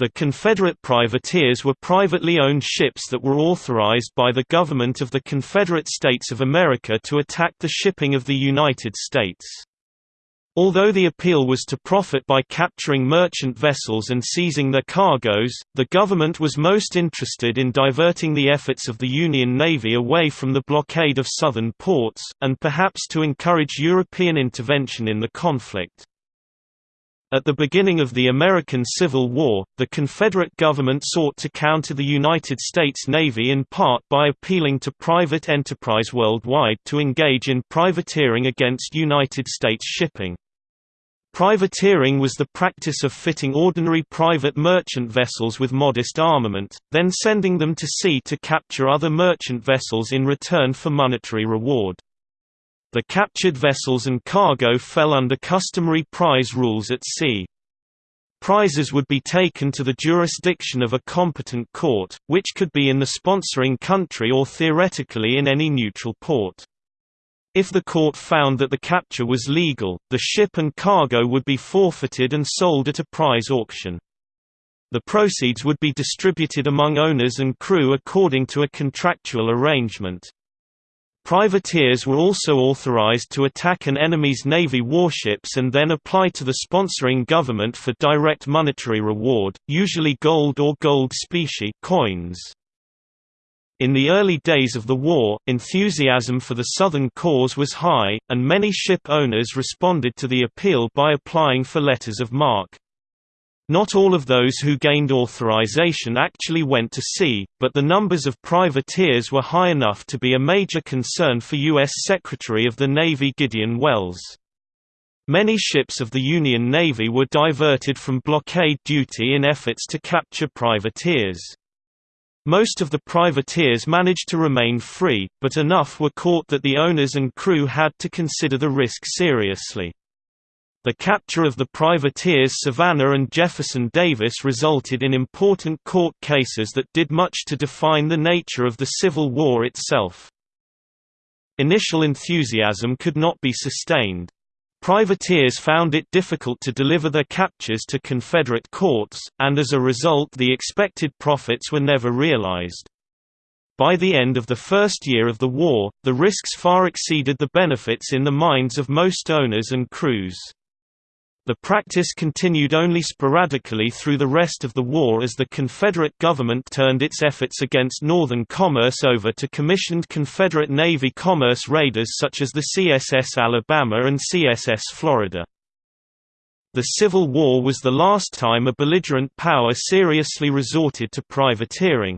The Confederate privateers were privately owned ships that were authorized by the government of the Confederate States of America to attack the shipping of the United States. Although the appeal was to profit by capturing merchant vessels and seizing their cargoes, the government was most interested in diverting the efforts of the Union Navy away from the blockade of southern ports, and perhaps to encourage European intervention in the conflict. At the beginning of the American Civil War, the Confederate government sought to counter the United States Navy in part by appealing to private enterprise worldwide to engage in privateering against United States shipping. Privateering was the practice of fitting ordinary private merchant vessels with modest armament, then sending them to sea to capture other merchant vessels in return for monetary reward. The captured vessels and cargo fell under customary prize rules at sea. Prizes would be taken to the jurisdiction of a competent court, which could be in the sponsoring country or theoretically in any neutral port. If the court found that the capture was legal, the ship and cargo would be forfeited and sold at a prize auction. The proceeds would be distributed among owners and crew according to a contractual arrangement. Privateers were also authorized to attack an enemy's Navy warships and then apply to the sponsoring government for direct monetary reward, usually gold or gold specie coins. In the early days of the war, enthusiasm for the Southern cause was high, and many ship owners responded to the appeal by applying for letters of marque. Not all of those who gained authorization actually went to sea, but the numbers of privateers were high enough to be a major concern for U.S. Secretary of the Navy Gideon Welles. Many ships of the Union Navy were diverted from blockade duty in efforts to capture privateers. Most of the privateers managed to remain free, but enough were caught that the owners and crew had to consider the risk seriously. The capture of the privateers Savannah and Jefferson Davis resulted in important court cases that did much to define the nature of the Civil War itself. Initial enthusiasm could not be sustained. Privateers found it difficult to deliver their captures to Confederate courts, and as a result the expected profits were never realized. By the end of the first year of the war, the risks far exceeded the benefits in the minds of most owners and crews. The practice continued only sporadically through the rest of the war as the Confederate government turned its efforts against Northern commerce over to commissioned Confederate Navy commerce raiders such as the CSS Alabama and CSS Florida. The Civil War was the last time a belligerent power seriously resorted to privateering.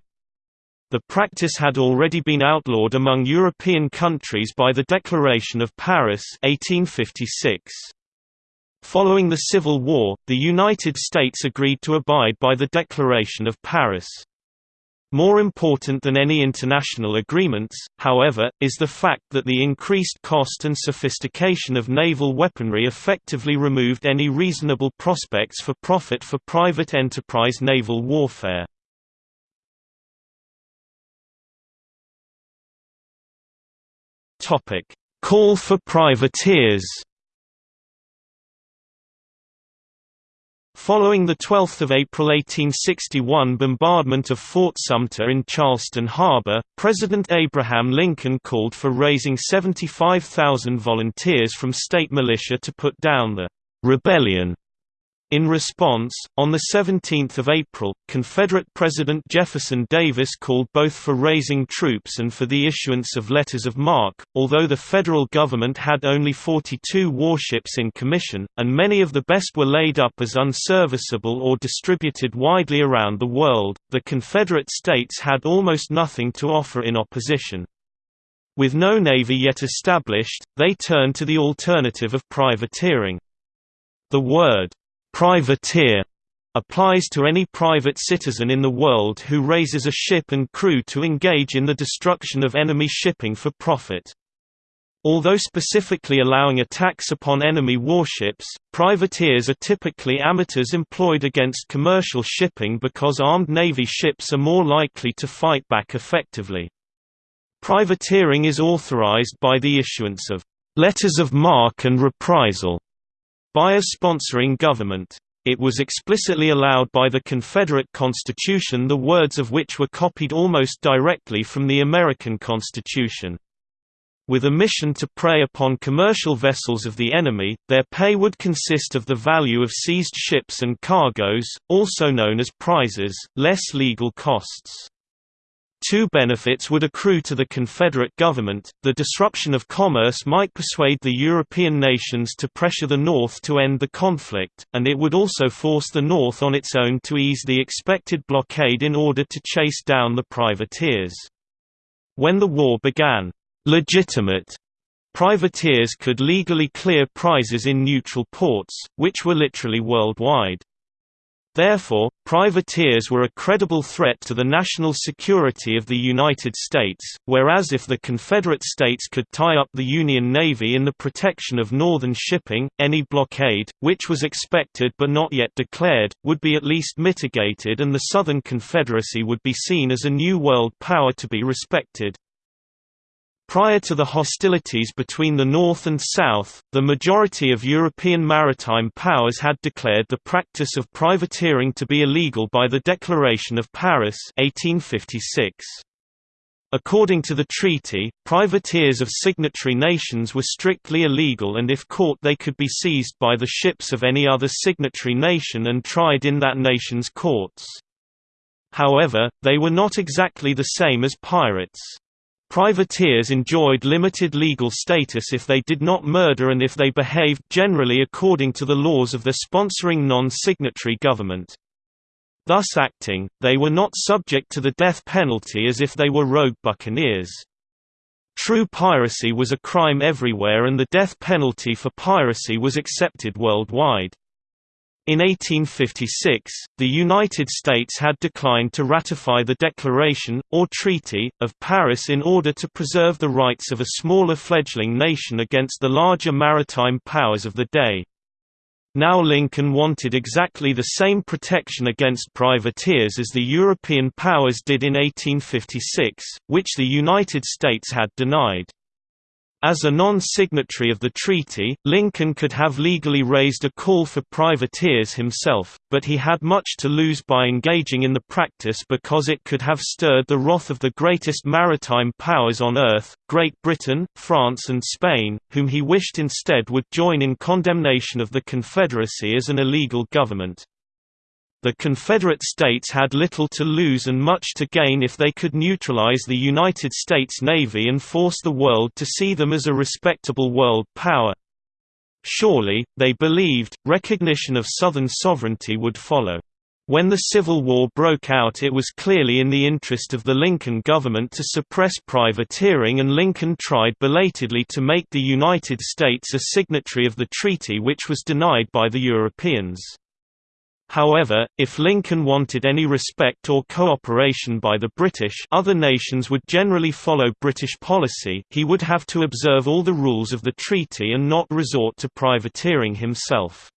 The practice had already been outlawed among European countries by the Declaration of Paris 1856. Following the Civil War, the United States agreed to abide by the Declaration of Paris. More important than any international agreements, however, is the fact that the increased cost and sophistication of naval weaponry effectively removed any reasonable prospects for profit for private enterprise naval warfare. Call for privateers Following the 12 April 1861 bombardment of Fort Sumter in Charleston Harbor, President Abraham Lincoln called for raising 75,000 volunteers from state militia to put down the rebellion in response, on 17 April, Confederate President Jefferson Davis called both for raising troops and for the issuance of letters of marque. Although the federal government had only 42 warships in commission, and many of the best were laid up as unserviceable or distributed widely around the world, the Confederate States had almost nothing to offer in opposition. With no navy yet established, they turned to the alternative of privateering. The word Privateer applies to any private citizen in the world who raises a ship and crew to engage in the destruction of enemy shipping for profit. Although specifically allowing attacks upon enemy warships, privateers are typically amateurs employed against commercial shipping because armed Navy ships are more likely to fight back effectively. Privateering is authorized by the issuance of letters of marque and reprisal by a sponsoring government. it was explicitly allowed by the Confederate Constitution the words of which were copied almost directly from the American Constitution. With a mission to prey upon commercial vessels of the enemy, their pay would consist of the value of seized ships and cargoes, also known as prizes, less legal costs. Two benefits would accrue to the Confederate government, the disruption of commerce might persuade the European nations to pressure the North to end the conflict, and it would also force the North on its own to ease the expected blockade in order to chase down the privateers. When the war began, legitimate privateers could legally clear prizes in neutral ports, which were literally worldwide. Therefore, privateers were a credible threat to the national security of the United States, whereas if the Confederate States could tie up the Union Navy in the protection of northern shipping, any blockade, which was expected but not yet declared, would be at least mitigated and the Southern Confederacy would be seen as a new world power to be respected. Prior to the hostilities between the North and South, the majority of European maritime powers had declared the practice of privateering to be illegal by the Declaration of Paris 1856. According to the treaty, privateers of signatory nations were strictly illegal and if caught they could be seized by the ships of any other signatory nation and tried in that nation's courts. However, they were not exactly the same as pirates. Privateers enjoyed limited legal status if they did not murder and if they behaved generally according to the laws of the sponsoring non-signatory government. Thus acting, they were not subject to the death penalty as if they were rogue buccaneers. True piracy was a crime everywhere and the death penalty for piracy was accepted worldwide. In 1856, the United States had declined to ratify the Declaration, or Treaty, of Paris in order to preserve the rights of a smaller fledgling nation against the larger maritime powers of the day. Now Lincoln wanted exactly the same protection against privateers as the European powers did in 1856, which the United States had denied. As a non-signatory of the treaty, Lincoln could have legally raised a call for privateers himself, but he had much to lose by engaging in the practice because it could have stirred the wrath of the greatest maritime powers on earth, Great Britain, France and Spain, whom he wished instead would join in condemnation of the Confederacy as an illegal government. The Confederate States had little to lose and much to gain if they could neutralize the United States Navy and force the world to see them as a respectable world power. Surely, they believed, recognition of Southern sovereignty would follow. When the Civil War broke out it was clearly in the interest of the Lincoln government to suppress privateering and Lincoln tried belatedly to make the United States a signatory of the treaty which was denied by the Europeans. However, if Lincoln wanted any respect or cooperation by the British other nations would generally follow British policy he would have to observe all the rules of the treaty and not resort to privateering himself.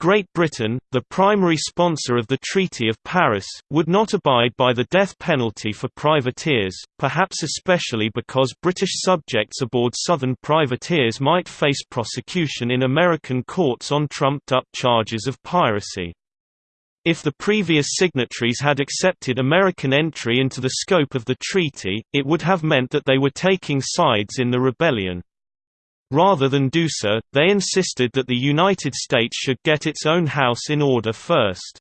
Great Britain, the primary sponsor of the Treaty of Paris, would not abide by the death penalty for privateers, perhaps especially because British subjects aboard Southern privateers might face prosecution in American courts on trumped-up charges of piracy. If the previous signatories had accepted American entry into the scope of the treaty, it would have meant that they were taking sides in the rebellion. Rather than do so, they insisted that the United States should get its own house in order first.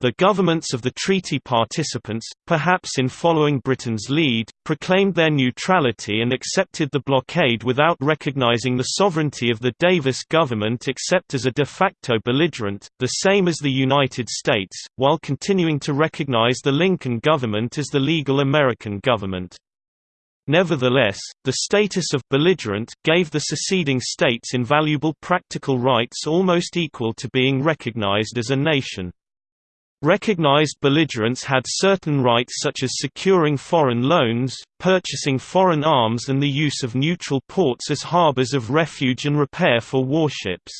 The governments of the treaty participants, perhaps in following Britain's lead, proclaimed their neutrality and accepted the blockade without recognizing the sovereignty of the Davis government except as a de facto belligerent, the same as the United States, while continuing to recognize the Lincoln government as the legal American government. Nevertheless, the status of belligerent gave the seceding states invaluable practical rights almost equal to being recognized as a nation. Recognized belligerents had certain rights such as securing foreign loans, purchasing foreign arms and the use of neutral ports as harbors of refuge and repair for warships.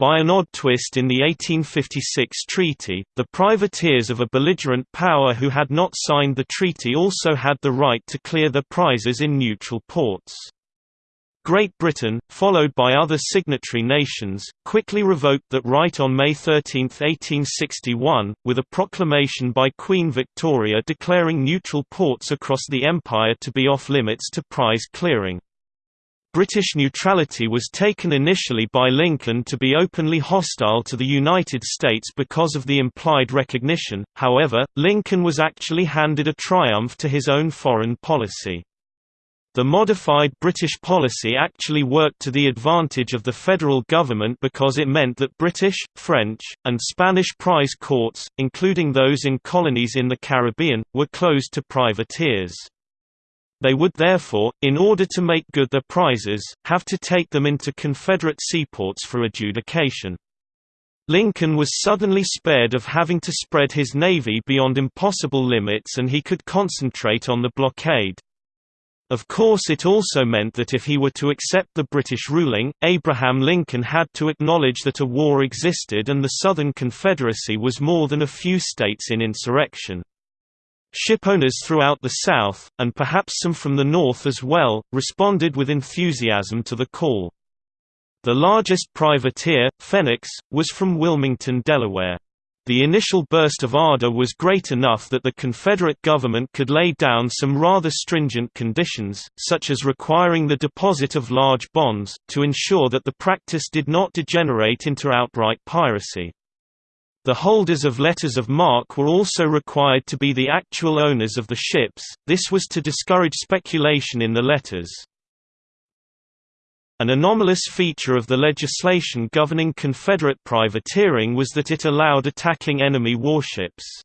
By an odd twist in the 1856 treaty, the privateers of a belligerent power who had not signed the treaty also had the right to clear their prizes in neutral ports. Great Britain, followed by other signatory nations, quickly revoked that right on May 13, 1861, with a proclamation by Queen Victoria declaring neutral ports across the Empire to be off-limits to prize clearing. British neutrality was taken initially by Lincoln to be openly hostile to the United States because of the implied recognition, however, Lincoln was actually handed a triumph to his own foreign policy. The modified British policy actually worked to the advantage of the federal government because it meant that British, French, and Spanish prize courts, including those in colonies in the Caribbean, were closed to privateers. They would therefore, in order to make good their prizes, have to take them into Confederate seaports for adjudication. Lincoln was suddenly spared of having to spread his navy beyond impossible limits and he could concentrate on the blockade. Of course it also meant that if he were to accept the British ruling, Abraham Lincoln had to acknowledge that a war existed and the Southern Confederacy was more than a few states in insurrection. Shipowners throughout the South, and perhaps some from the North as well, responded with enthusiasm to the call. The largest privateer, Phoenix, was from Wilmington, Delaware. The initial burst of ardor was great enough that the Confederate government could lay down some rather stringent conditions, such as requiring the deposit of large bonds, to ensure that the practice did not degenerate into outright piracy. The holders of letters of marque were also required to be the actual owners of the ships, this was to discourage speculation in the letters. An anomalous feature of the legislation governing Confederate privateering was that it allowed attacking enemy warships.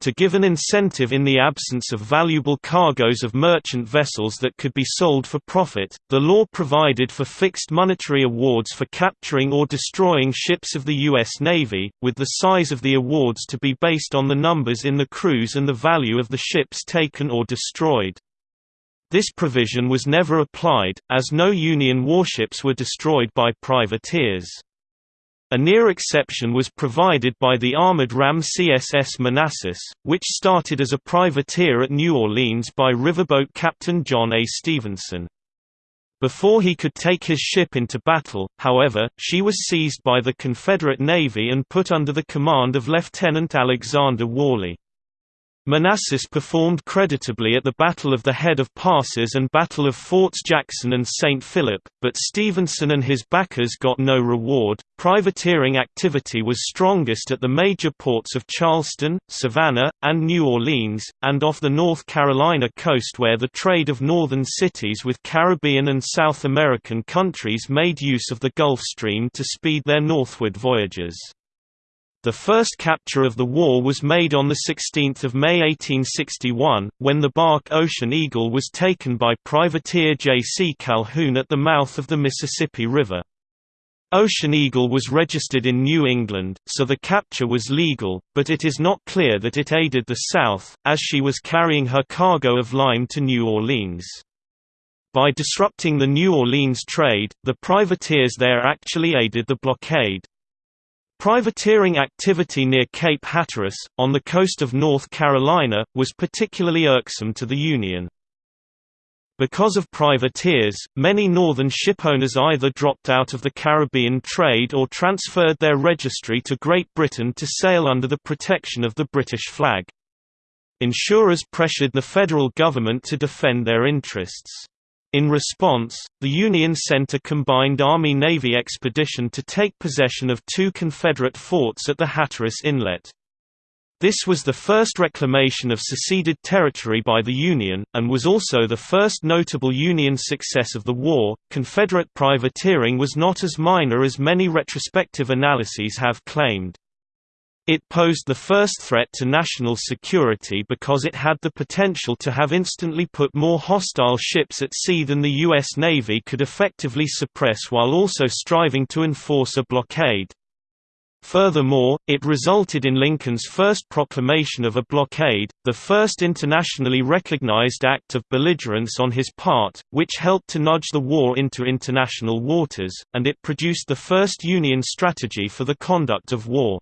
To give an incentive in the absence of valuable cargoes of merchant vessels that could be sold for profit, the law provided for fixed monetary awards for capturing or destroying ships of the U.S. Navy, with the size of the awards to be based on the numbers in the crews and the value of the ships taken or destroyed. This provision was never applied, as no Union warships were destroyed by privateers. A near exception was provided by the armored ram CSS Manassas, which started as a privateer at New Orleans by riverboat Captain John A. Stevenson. Before he could take his ship into battle, however, she was seized by the Confederate Navy and put under the command of Lieutenant Alexander Warley. Manassas performed creditably at the Battle of the Head of Passes and Battle of Forts Jackson and St. Philip, but Stevenson and his backers got no reward. Privateering activity was strongest at the major ports of Charleston, Savannah, and New Orleans, and off the North Carolina coast where the trade of northern cities with Caribbean and South American countries made use of the Gulf Stream to speed their northward voyages. The first capture of the war was made on 16 May 1861, when the bark Ocean Eagle was taken by privateer J. C. Calhoun at the mouth of the Mississippi River. Ocean Eagle was registered in New England, so the capture was legal, but it is not clear that it aided the South, as she was carrying her cargo of lime to New Orleans. By disrupting the New Orleans trade, the privateers there actually aided the blockade. Privateering activity near Cape Hatteras, on the coast of North Carolina, was particularly irksome to the Union. Because of privateers, many northern shipowners either dropped out of the Caribbean trade or transferred their registry to Great Britain to sail under the protection of the British flag. Insurers pressured the federal government to defend their interests. In response, the Union sent a combined Army-Navy expedition to take possession of two Confederate forts at the Hatteras Inlet. This was the first reclamation of seceded territory by the Union, and was also the first notable Union success of the war. Confederate privateering was not as minor as many retrospective analyses have claimed. It posed the first threat to national security because it had the potential to have instantly put more hostile ships at sea than the U.S. Navy could effectively suppress while also striving to enforce a blockade. Furthermore, it resulted in Lincoln's first proclamation of a blockade, the first internationally recognized act of belligerence on his part, which helped to nudge the war into international waters, and it produced the first Union strategy for the conduct of war.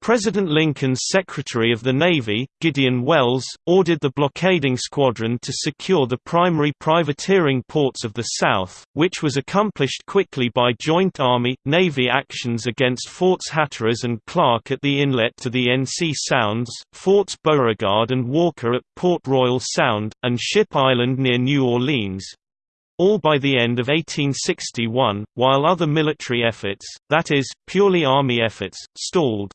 President Lincoln's Secretary of the Navy, Gideon Welles, ordered the blockading squadron to secure the primary privateering ports of the South, which was accomplished quickly by joint Army-Navy actions against Forts Hatteras and Clark at the inlet to the NC Sounds, Forts Beauregard and Walker at Port Royal Sound, and Ship Island near New Orleans, all by the end of 1861, while other military efforts, that is, purely Army efforts, stalled.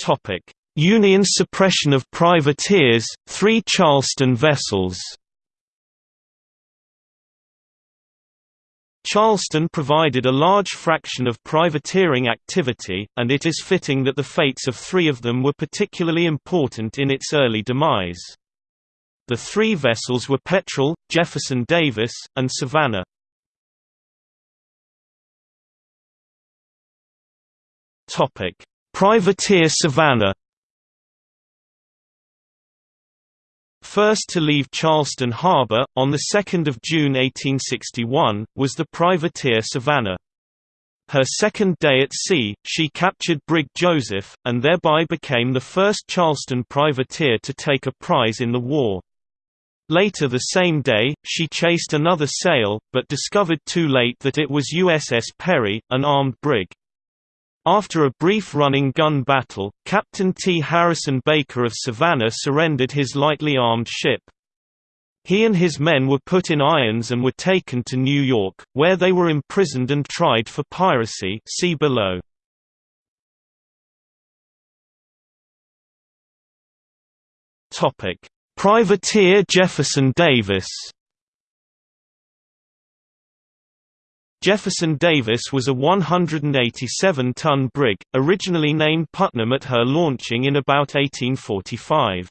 Topic: Union suppression of privateers, three Charleston vessels. Charleston provided a large fraction of privateering activity, and it is fitting that the fates of three of them were particularly important in its early demise. The three vessels were Petrel, Jefferson Davis, and Savannah. Topic: Privateer Savannah First to leave Charleston Harbor, on 2 June 1861, was the privateer Savannah. Her second day at sea, she captured Brig Joseph, and thereby became the first Charleston privateer to take a prize in the war. Later the same day, she chased another sail, but discovered too late that it was USS Perry, an armed brig. After a brief running gun battle, Captain T. Harrison Baker of Savannah surrendered his lightly armed ship. He and his men were put in irons and were taken to New York, where they were imprisoned and tried for piracy see below. Privateer Jefferson Davis Jefferson Davis was a 187-ton brig, originally named Putnam at her launching in about 1845.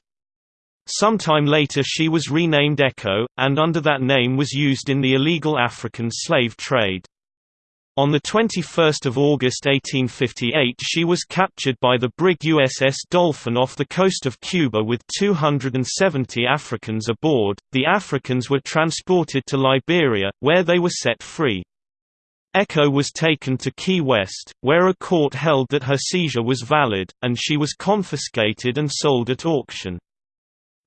Sometime later she was renamed Echo, and under that name was used in the illegal African slave trade. On 21 August 1858 she was captured by the brig USS Dolphin off the coast of Cuba with 270 Africans aboard. The Africans were transported to Liberia, where they were set free. Echo was taken to Key West, where a court held that her seizure was valid, and she was confiscated and sold at auction.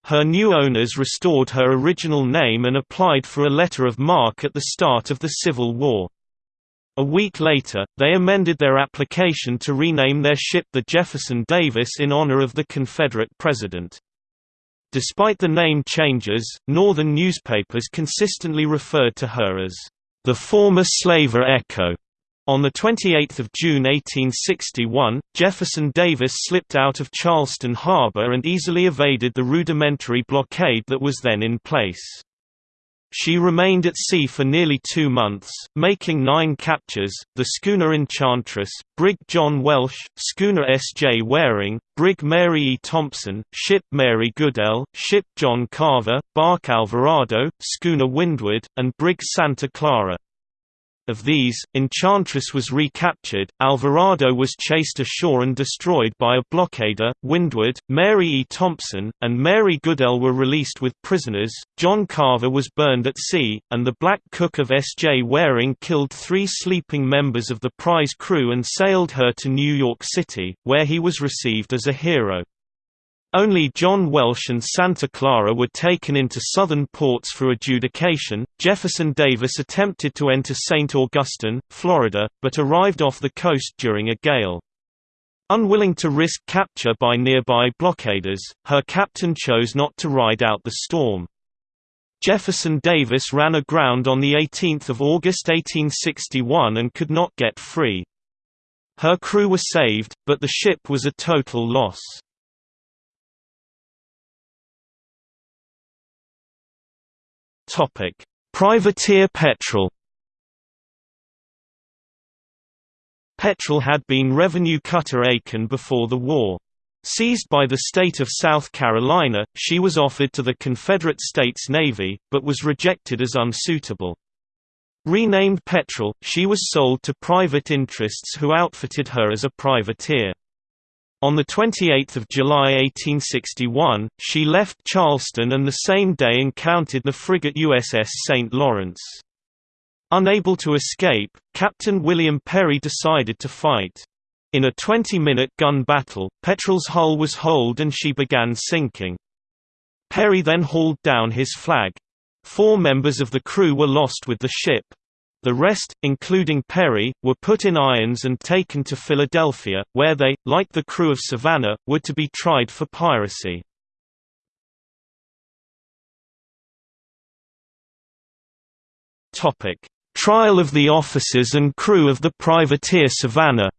Her new owners restored her original name and applied for a letter of marque at the start of the Civil War. A week later, they amended their application to rename their ship the Jefferson Davis in honor of the Confederate president. Despite the name changes, Northern newspapers consistently referred to her as the former slaver Echo. On 28 June 1861, Jefferson Davis slipped out of Charleston Harbor and easily evaded the rudimentary blockade that was then in place. She remained at sea for nearly two months, making nine captures, the schooner Enchantress, brig John Welsh, schooner S. J. Waring, brig Mary E. Thompson, ship Mary Goodell, ship John Carver, bark Alvarado, schooner Windward, and brig Santa Clara. Of these, Enchantress was recaptured, Alvarado was chased ashore and destroyed by a blockader, Windward, Mary E. Thompson, and Mary Goodell were released with prisoners, John Carver was burned at sea, and the Black Cook of S. J. Waring killed three sleeping members of the prize crew and sailed her to New York City, where he was received as a hero. Only John Welsh and Santa Clara were taken into southern ports for adjudication. Jefferson Davis attempted to enter St. Augustine, Florida, but arrived off the coast during a gale. Unwilling to risk capture by nearby blockaders, her captain chose not to ride out the storm. Jefferson Davis ran aground on 18 August 1861 and could not get free. Her crew were saved, but the ship was a total loss. Topic: Privateer Petrel. Petrel had been revenue cutter Aiken before the war. Seized by the state of South Carolina, she was offered to the Confederate States Navy, but was rejected as unsuitable. Renamed Petrel, she was sold to private interests who outfitted her as a privateer. On 28 July 1861, she left Charleston and the same day encountered the frigate USS St. Lawrence. Unable to escape, Captain William Perry decided to fight. In a 20-minute gun battle, Petrel's hull was holed and she began sinking. Perry then hauled down his flag. Four members of the crew were lost with the ship. The rest, including Perry, were put in irons and taken to Philadelphia, where they, like the crew of Savannah, were to be tried for piracy. Trial of the officers and crew of the privateer Savannah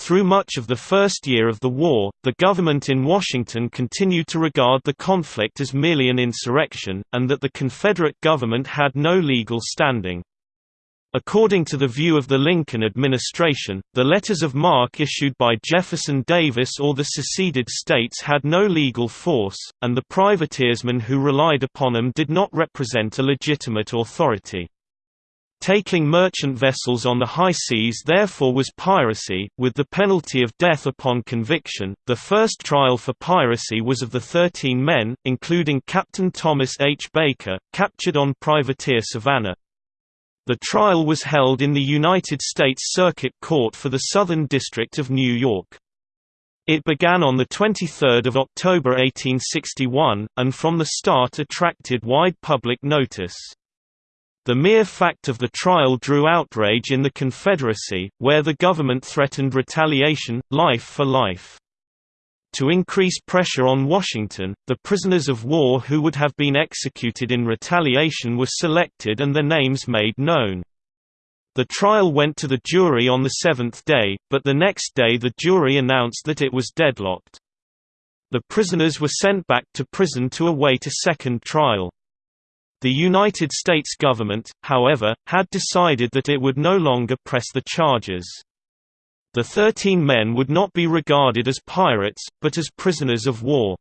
Through much of the first year of the war, the government in Washington continued to regard the conflict as merely an insurrection, and that the Confederate government had no legal standing. According to the view of the Lincoln administration, the letters of marque issued by Jefferson Davis or the seceded states had no legal force, and the privateersmen who relied upon them did not represent a legitimate authority. Taking merchant vessels on the high seas therefore was piracy, with the penalty of death upon conviction. The first trial for piracy was of the 13 men, including Captain Thomas H. Baker, captured on privateer Savannah. The trial was held in the United States Circuit Court for the Southern District of New York. It began on 23 October 1861, and from the start attracted wide public notice. The mere fact of the trial drew outrage in the Confederacy, where the government threatened retaliation, life for life. To increase pressure on Washington, the prisoners of war who would have been executed in retaliation were selected and their names made known. The trial went to the jury on the seventh day, but the next day the jury announced that it was deadlocked. The prisoners were sent back to prison to await a second trial. The United States government, however, had decided that it would no longer press the charges. The thirteen men would not be regarded as pirates, but as prisoners of war.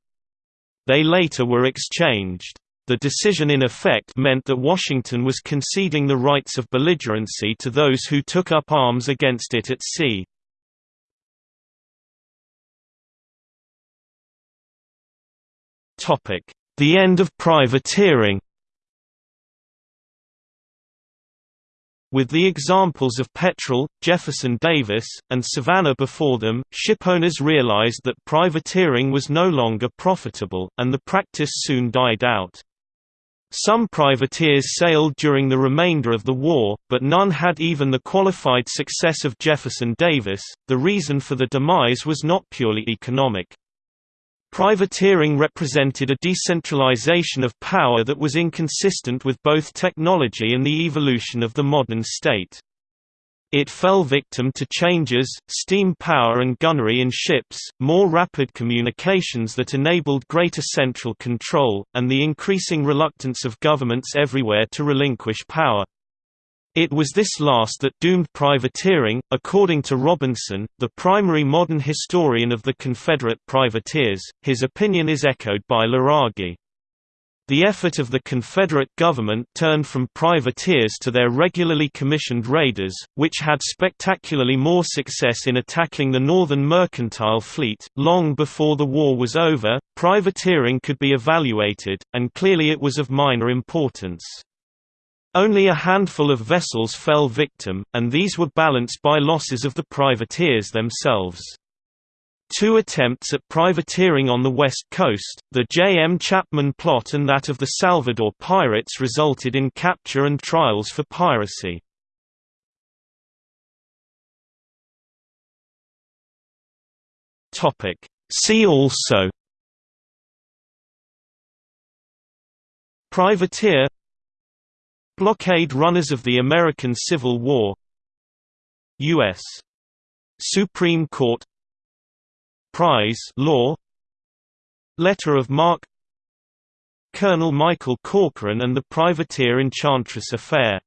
They later were exchanged. The decision in effect meant that Washington was conceding the rights of belligerency to those who took up arms against it at sea. The end of privateering With the examples of Petrel, Jefferson Davis, and Savannah before them, shipowners realized that privateering was no longer profitable, and the practice soon died out. Some privateers sailed during the remainder of the war, but none had even the qualified success of Jefferson Davis. The reason for the demise was not purely economic. Privateering represented a decentralization of power that was inconsistent with both technology and the evolution of the modern state. It fell victim to changes, steam power and gunnery in ships, more rapid communications that enabled greater central control, and the increasing reluctance of governments everywhere to relinquish power. It was this last that doomed privateering, according to Robinson, the primary modern historian of the Confederate privateers. His opinion is echoed by Luraghi. The effort of the Confederate government turned from privateers to their regularly commissioned raiders, which had spectacularly more success in attacking the Northern mercantile fleet. Long before the war was over, privateering could be evaluated, and clearly it was of minor importance. Only a handful of vessels fell victim, and these were balanced by losses of the privateers themselves. Two attempts at privateering on the west coast, the J. M. Chapman plot and that of the Salvador pirates resulted in capture and trials for piracy. See also Privateer Blockade runners of the American Civil War U.S. Supreme Court Prize Law Letter of Marque Colonel Michael Corcoran and the Privateer Enchantress Affair